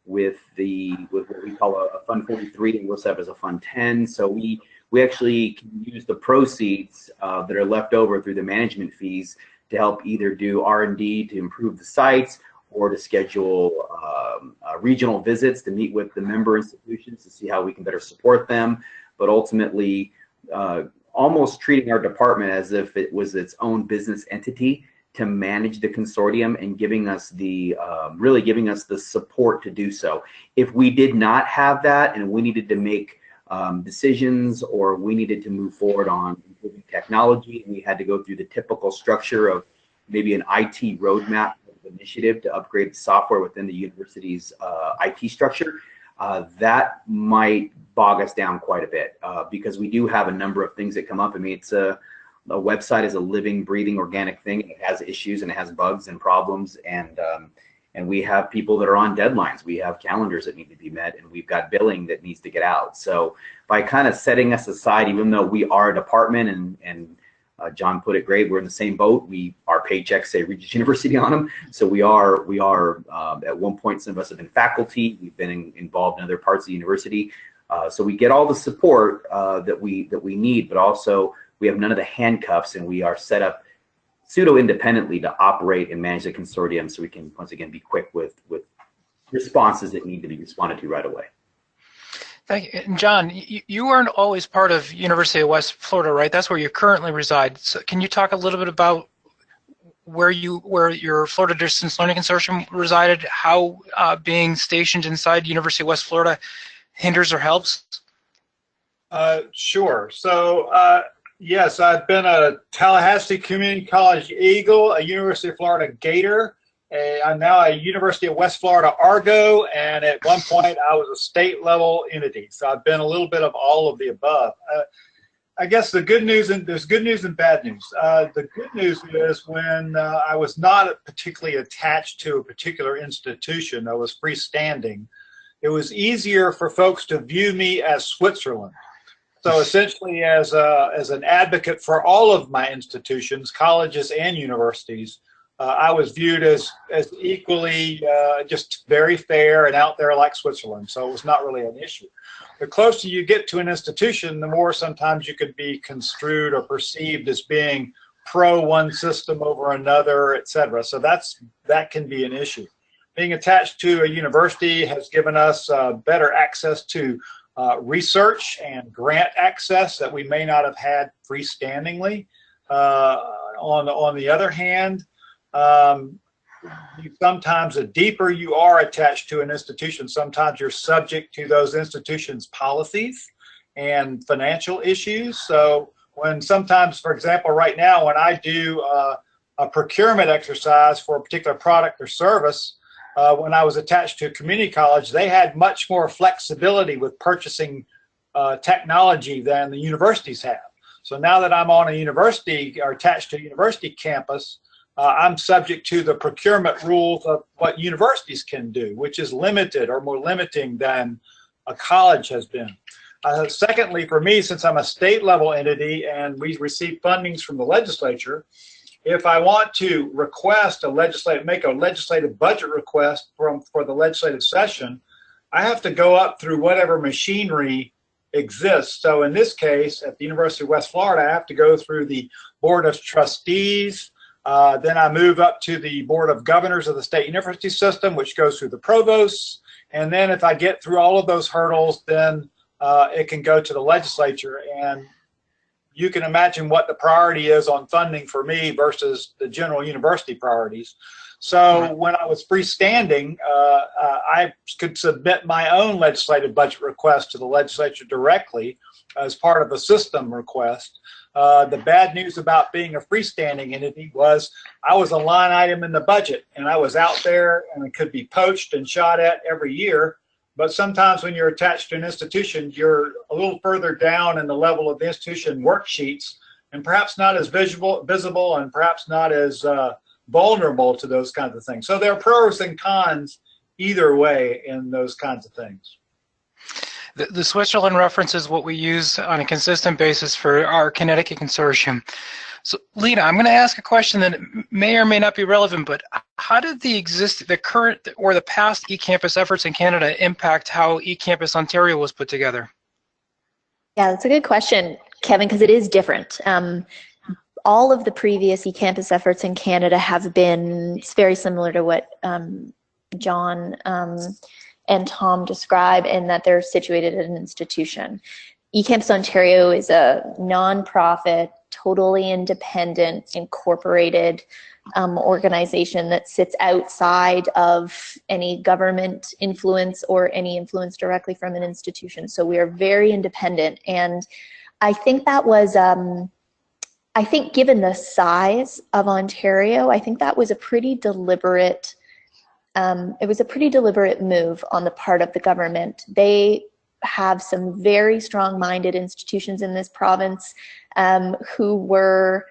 with the with what we call a, a, Fund 43, and we're set as a Fund 10. So we we actually can use the proceeds uh, that are left over through the management fees to help either do R&D to improve the sites or to schedule um, uh, regional visits to meet with the member institutions to see how we can better support them but ultimately uh, almost treating our department as if it was its own business entity to manage the consortium and giving us the um, really giving us the support to do so. If we did not have that and we needed to make um, decisions or we needed to move forward on improving technology and we had to go through the typical structure of maybe an IT roadmap initiative to upgrade the software within the university's uh, IT structure, uh, that might bog us down quite a bit uh, because we do have a number of things that come up. I mean, it's a, a website is a living, breathing, organic thing. It has issues and it has bugs and problems, and um, and we have people that are on deadlines. We have calendars that need to be met, and we've got billing that needs to get out. So by kind of setting us aside, even though we are a department and and uh, John put it great. We're in the same boat. We our paychecks say Regis University on them, so we are we are uh, at one point some of us have been faculty. We've been in, involved in other parts of the university, uh, so we get all the support uh, that we that we need, but also we have none of the handcuffs, and we are set up pseudo independently to operate and manage the consortium, so we can once again be quick with with responses that need to be responded to right away. Thank you. And John, you, you weren't always part of University of West Florida, right? That's where you currently reside. So can you talk a little bit about where you where your Florida Distance Learning Consortium resided, how uh, being stationed inside University of West Florida hinders or helps? Uh, sure. So uh, yes, I've been a Tallahassee Community College Eagle, a University of Florida Gator, a, I'm now a University of West Florida Argo, and at one point I was a state level entity. So I've been a little bit of all of the above. Uh, I guess the good news and there's good news and bad news. Uh, the good news is when uh, I was not particularly attached to a particular institution, I was freestanding. It was easier for folks to view me as Switzerland. So essentially, as a, as an advocate for all of my institutions, colleges and universities, uh, I was viewed as as equally uh, just very fair and out there like Switzerland. So it was not really an issue the closer you get to an institution, the more sometimes you could be construed or perceived as being pro one system over another, et cetera. So that's that can be an issue. Being attached to a university has given us uh, better access to uh, research and grant access that we may not have had freestandingly. Uh, on, on the other hand, um, sometimes the deeper you are attached to an institution, sometimes you're subject to those institutions' policies and financial issues. So when sometimes, for example, right now, when I do uh, a procurement exercise for a particular product or service, uh, when I was attached to a community college, they had much more flexibility with purchasing uh, technology than the universities have. So now that I'm on a university or attached to a university campus, uh, I'm subject to the procurement rules of what universities can do, which is limited or more limiting than a college has been. Uh, secondly, for me, since I'm a state level entity and we receive fundings from the legislature, if I want to request a legislative, make a legislative budget request from for the legislative session, I have to go up through whatever machinery exists. So in this case, at the University of West Florida, I have to go through the Board of Trustees, uh, then I move up to the Board of Governors of the State University System, which goes through the provosts. And then if I get through all of those hurdles, then uh, it can go to the legislature. And you can imagine what the priority is on funding for me versus the general university priorities. So when I was freestanding, uh, uh, I could submit my own legislative budget request to the legislature directly as part of a system request. Uh, the bad news about being a freestanding entity was I was a line item in the budget and I was out there and it could be poached and shot at every year. But sometimes when you're attached to an institution, you're a little further down in the level of the institution worksheets and perhaps not as visible, visible and perhaps not as uh, vulnerable to those kinds of things. So there are pros and cons either way in those kinds of things. The, the Switzerland reference is what we use on a consistent basis for our Connecticut consortium. So, Lena, I'm going to ask a question that may or may not be relevant, but how did the exist, the current or the past eCampus efforts in Canada impact how eCampus Ontario was put together? Yeah, that's a good question, Kevin, because it is different. Um, all of the previous eCampus efforts in Canada have been it's very similar to what um, John um, and Tom describe in that they're situated at an institution. eCampus Ontario is a nonprofit, totally independent, incorporated um, organization that sits outside of any government influence or any influence directly from an institution. So we are very independent. And I think that was, um, I think given the size of Ontario, I think that was a pretty deliberate um, it was a pretty deliberate move on the part of the government. They have some very strong-minded institutions in this province um, who were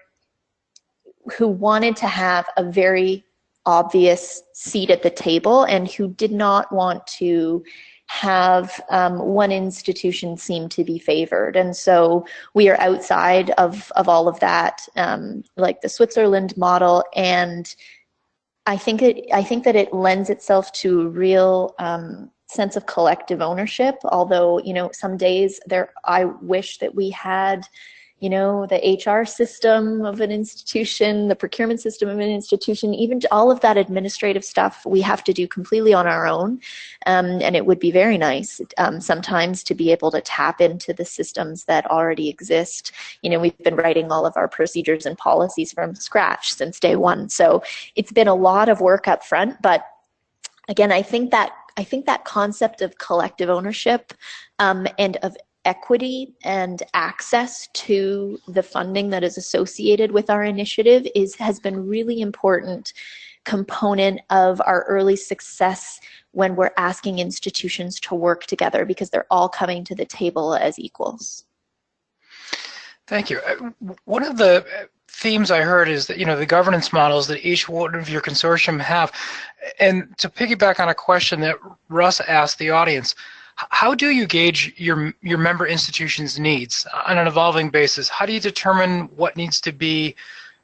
who wanted to have a very obvious seat at the table and who did not want to have um, one institution seem to be favored. And so we are outside of, of all of that, um, like the Switzerland model and I think it, I think that it lends itself to real um, sense of collective ownership. Although you know, some days there, I wish that we had you know, the HR system of an institution, the procurement system of an institution, even all of that administrative stuff we have to do completely on our own. Um, and it would be very nice um, sometimes to be able to tap into the systems that already exist. You know, we've been writing all of our procedures and policies from scratch since day one. So it's been a lot of work up front, but again, I think that I think that concept of collective ownership um, and of equity and access to the funding that is associated with our initiative is has been really important component of our early success when we're asking institutions to work together because they're all coming to the table as equals. Thank you. Uh, One of the themes I heard is that, you know, the governance models that each one of your consortium have. And to piggyback on a question that Russ asked the audience, how do you gauge your your member institution's needs on an evolving basis? How do you determine what needs to be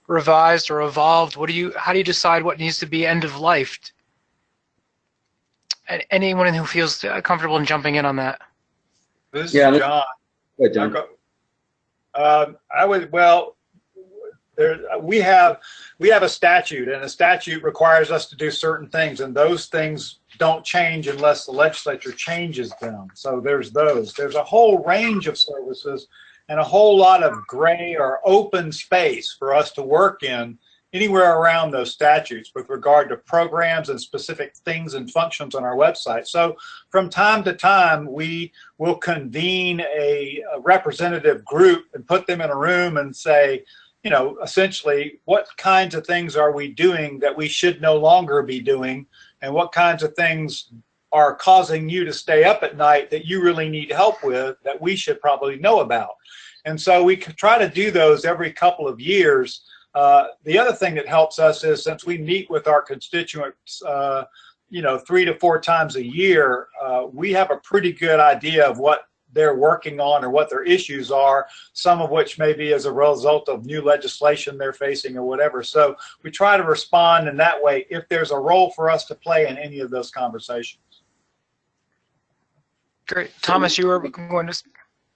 revised or evolved? What do you how do you decide what needs to be end of life? And anyone who feels uh, comfortable in jumping in on that? This is Yeah, let's- John. Go ahead, John. Um, I would, well, there, we have, we have a statute and a statute requires us to do certain things and those things don't change unless the legislature changes them. So there's those. There's a whole range of services and a whole lot of gray or open space for us to work in anywhere around those statutes with regard to programs and specific things and functions on our website. So from time to time, we will convene a, a representative group and put them in a room and say, you know, essentially, what kinds of things are we doing that we should no longer be doing? And what kinds of things are causing you to stay up at night that you really need help with that we should probably know about? And so we can try to do those every couple of years. Uh, the other thing that helps us is since we meet with our constituents, uh, you know, three to four times a year, uh, we have a pretty good idea of what they're working on or what their issues are, some of which may be as a result of new legislation they're facing or whatever. So we try to respond in that way if there's a role for us to play in any of those conversations. Great. Thomas, you were going to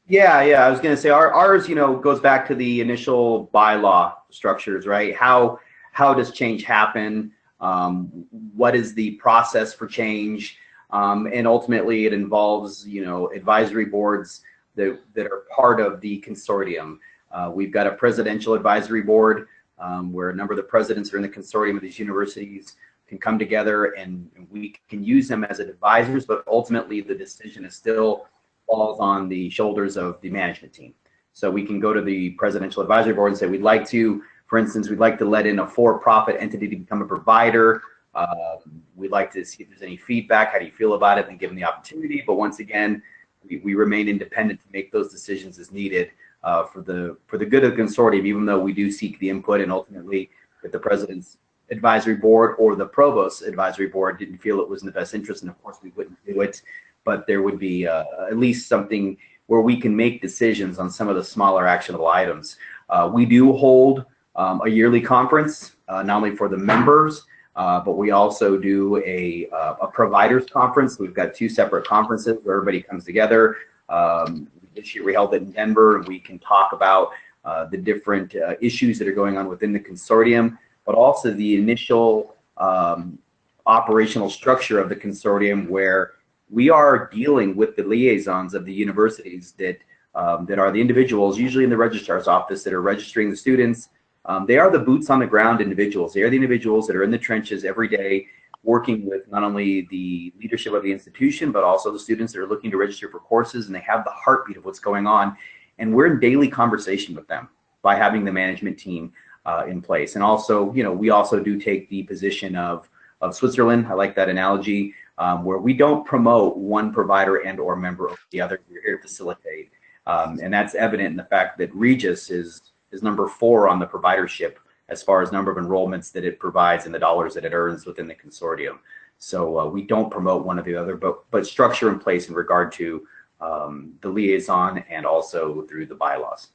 Yeah, yeah. I was going to say our, ours, you know, goes back to the initial bylaw structures, right? How how does change happen? Um, what is the process for change? Um, and ultimately, it involves, you know, advisory boards that that are part of the consortium. Uh, we've got a presidential advisory board um, where a number of the presidents are in the consortium of these universities can come together and we can use them as advisors, but ultimately the decision is still falls on the shoulders of the management team. So we can go to the presidential advisory board and say, we'd like to, for instance, we'd like to let in a for-profit entity to become a provider. Um, we'd like to see if there's any feedback. How do you feel about it? And give them the opportunity. But once again, we, we remain independent to make those decisions as needed uh, for the for the good of the consortium, even though we do seek the input and ultimately if the president's advisory board or the provost advisory board didn't feel it was in the best interest, and of course we wouldn't do it but there would be uh, at least something where we can make decisions on some of the smaller actionable items. Uh, we do hold um, a yearly conference, uh, not only for the members, uh, but we also do a, uh, a providers conference. We've got two separate conferences where everybody comes together. Um, this year we held it in Denver, and we can talk about uh, the different issues that are going on within the consortium, but also the initial um, operational structure of the consortium where we are dealing with the liaisons of the universities that um, that are the individuals, usually in the registrar's office, that are registering the students. Um, they are the boots on the ground individuals. They are the individuals that are in the trenches every day, working with not only the leadership of the institution, but also the students that are looking to register for courses, and they have the heartbeat of what's going on. And we're in daily conversation with them by having the management team uh, in place. And also, you know, we also do take the position of of Switzerland. I like that analogy um, where we don't promote one provider and or member over the other. We're here to facilitate. Um, and that's evident in the fact that Regis is, is number four on the providership as far as number of enrollments that it provides and the dollars that it earns within the consortium. So uh, we don't promote one or the other, but, but structure in place in regard to um, the liaison and also through the bylaws.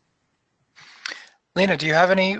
Lena, do you have any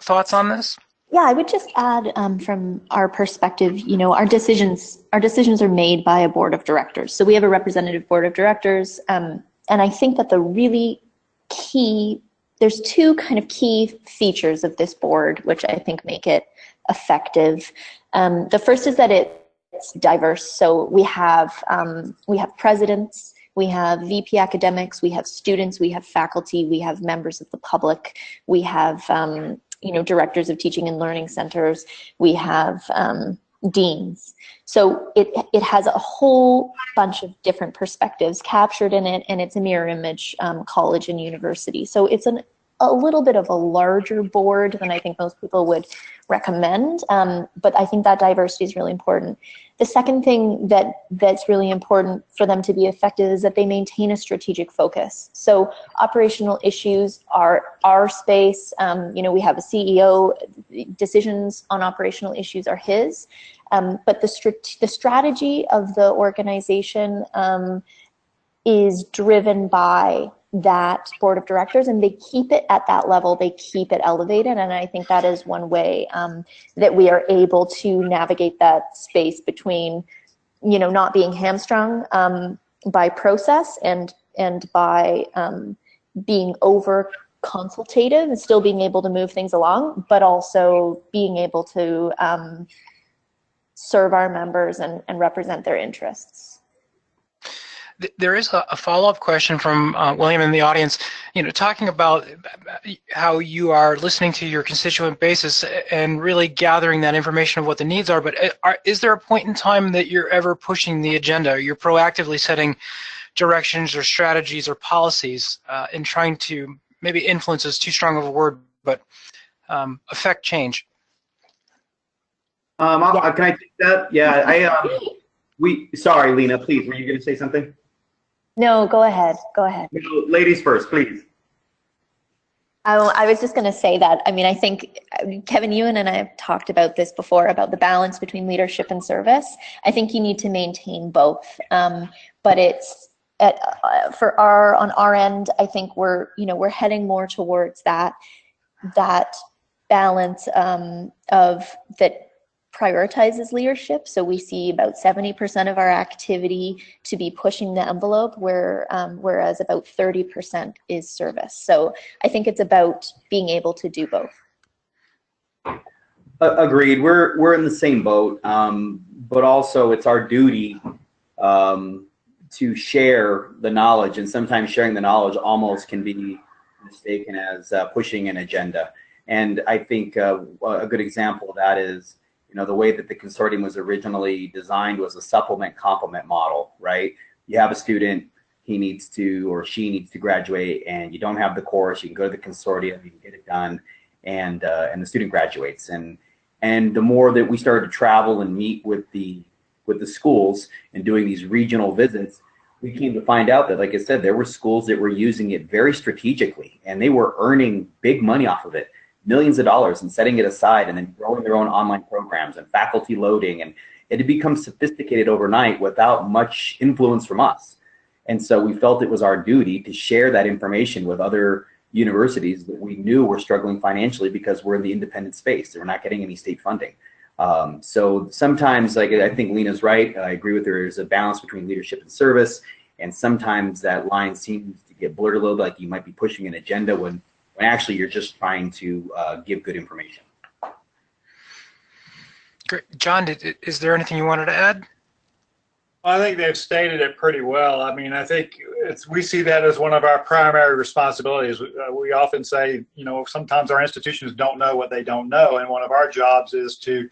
thoughts on this? Yeah, I would just add um, from our perspective, you know, our decisions our decisions are made by a board of directors. So we have a representative board of directors, um, and I think that the really key there's two kind of key features of this board which I think make it effective. Um, the first is that it's diverse. So we have um, we have presidents, we have VP academics, we have students, we have faculty, we have members of the public, we have um, you know, directors of teaching and learning centers. We have um, deans. So it, it has a whole bunch of different perspectives captured in it, and it's a mirror image um, college and university. So it's an, a little bit of a larger board than I think most people would recommend. Um, but I think that diversity is really important. The second thing that that's really important for them to be effective is that they maintain a strategic focus. So operational issues are our space. Um, you know, we have a CEO. Decisions on operational issues are his. Um, but the, the strategy of the organization um, is driven by that board of directors and they keep it at that level. They keep it elevated and i think that is one way um, that we are able to navigate that space between you know not being hamstrung um, by process and and by um, being over consultative and still being able to move things along but also being able to um, serve our members and, and represent their interests there is a, a follow-up question from uh, William in the audience, you know, talking about how you are listening to your constituent basis and really gathering that information of what the needs are, but uh, are, is there a point in time that you're ever pushing the agenda? You're proactively setting directions or strategies or policies uh, trying to, maybe influence is too strong of a word, but um, affect change? Um, yeah. Can I take that? Yeah, I, um, we, sorry, Lena, please, were you going to say something? No, go ahead. Go ahead. No, ladies first, please. I, I was just going to say that. I mean, I think Kevin, you and I have talked about this before about the balance between leadership and service. I think you need to maintain both, um, but it's at, uh, for our on our end. I think we're you know we're heading more towards that that balance um, of that prioritizes leadership. So we see about 70% of our activity to be pushing the envelope, where um, whereas about 30% is service. So I think it's about being able to do both. agreed. We're we're in the same boat, um, but also it's our duty um, to share the knowledge, and sometimes sharing the knowledge almost can be mistaken as uh, pushing an agenda. And I think uh, a good example of that is you know, the way that the consortium was originally designed was a supplement complement model, right? You have a student, he needs to or she needs to graduate and you don't have the course, you can go to the consortium, you can get it done and uh, and the student graduates. And and the more that we started to travel and meet with the with the schools and doing these regional visits, we came to find out that, like I said, there were schools that were using it very strategically and they were earning big money off of it millions of dollars and setting it aside and then growing their own online programs and faculty loading and it had become sophisticated overnight without much influence from us. And so we felt it was our duty to share that information with other universities that we knew were struggling financially because we're in the independent space. We're not getting any state funding. Um, so sometimes, like I think Lena's right, I agree with her, there's a balance between leadership and service. And sometimes that line seems to get blurred a little bit, like you might be pushing an agenda when when actually you're just trying to uh, give good information. Great. John, did, is there anything you wanted to add? I think they've stated it pretty well. I mean, I think it's, we see that as one of our primary responsibilities. We, uh, we often say, you know, sometimes our institutions don't know what they don't know, and one of our jobs is to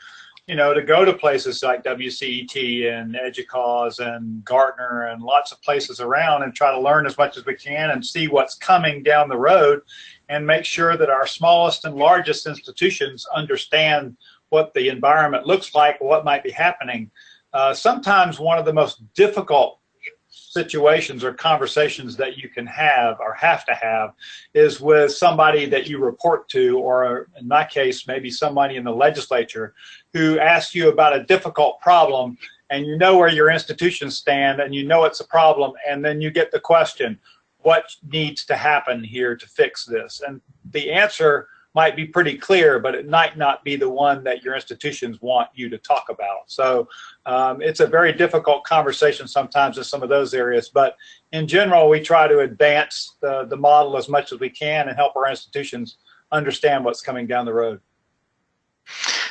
you know, to go to places like WCET and EDUCAUSE and Gartner and lots of places around and try to learn as much as we can and see what's coming down the road and make sure that our smallest and largest institutions understand what the environment looks like, what might be happening. Uh, sometimes one of the most difficult situations or conversations that you can have or have to have is with somebody that you report to, or in my case, maybe somebody in the legislature who asks you about a difficult problem and you know where your institutions stand and you know it's a problem and then you get the question, what needs to happen here to fix this? And the answer might be pretty clear, but it might not be the one that your institutions want you to talk about. So um, it's a very difficult conversation sometimes in some of those areas, but in general, we try to advance the, the model as much as we can and help our institutions understand what's coming down the road.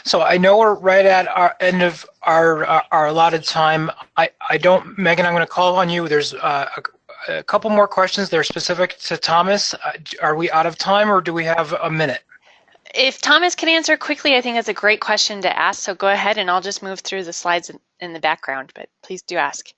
So I know we're right at our end of our our, our allotted time. I, I don't, Megan, I'm going to call on you. There's uh, a, a, couple more questions. They're specific to Thomas. Uh, are we out of time or do we have a minute? If Thomas can answer quickly, I think that's a great question to ask. So go ahead and I'll just move through the slides in, the background, but please do ask.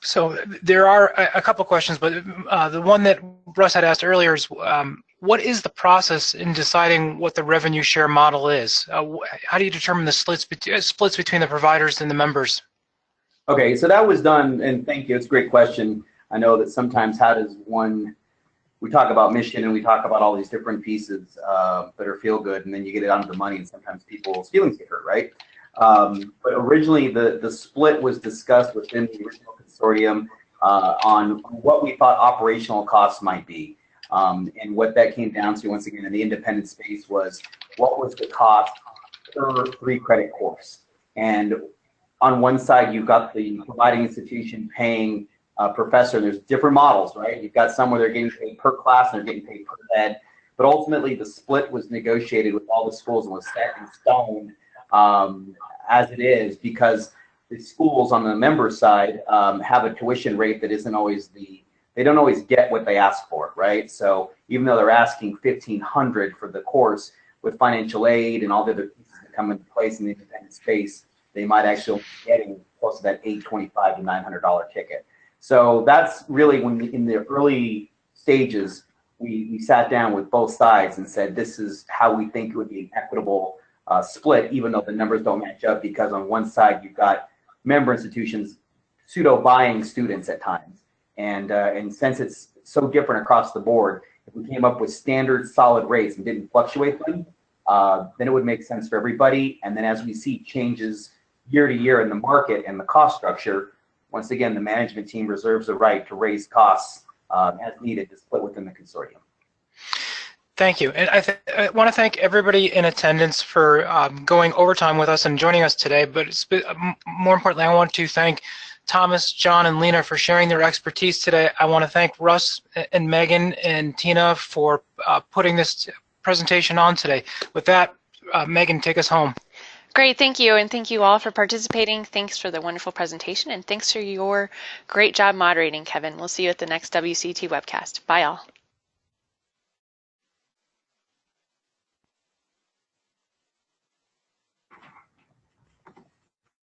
So there are a, couple questions, but uh, the one that Russ had asked earlier is um, what is the process in deciding what the revenue share model is? Uh, how do you determine the splits, uh, splits between the providers and the members? Okay, so that was done, and thank you. It's a great question. I know that sometimes how does one, we talk about mission and we talk about all these different pieces uh, that are feel good, and then you get it onto the money, and sometimes people's feelings get hurt, right? Um, but originally, the the split was discussed within the original consortium uh, on what we thought operational costs might be, um, and what that came down to once again in the independent space was what was the cost per three credit course, and on one side, you've got the providing institution paying a professor. There's different models, right? You've got some where they're getting paid per class and they're getting paid per ed. But ultimately, the split was negotiated with all the schools and was set in stone um, as it is because the schools on the member side um, have a tuition rate that isn't always the they don't always get what they ask for, right? So even though they're asking 1500 for the course with financial aid and all the other pieces that come into place in the independent space, they might actually be getting close to that 825 to 900 dollar ticket. So that's really when in the early stages we, we sat down with both sides and said this is how we think it would be an equitable uh, split, even though the numbers don't match up because on one side you've got member institutions pseudo buying students at times, and uh, and since it's so different across the board, if we came up with standard solid rates and didn't fluctuate them, uh, then it would make sense for everybody. And then as we see changes year to year in the market and the cost structure, once again, the management team reserves the right to raise costs um, as needed to split within the consortium. Thank you. And I, I want to thank everybody in attendance for um, going overtime with us and joining us today. But more importantly, I want to thank Thomas, John, and Lena for sharing their expertise today. I want to thank Russ and Megan and Tina for uh, putting this presentation on today. With that, uh, Megan, take us home. Great, thank you, and thank you all for participating. Thanks for the wonderful presentation, and thanks for your great job moderating, Kevin. We'll see you at the next WCT webcast. Bye, all.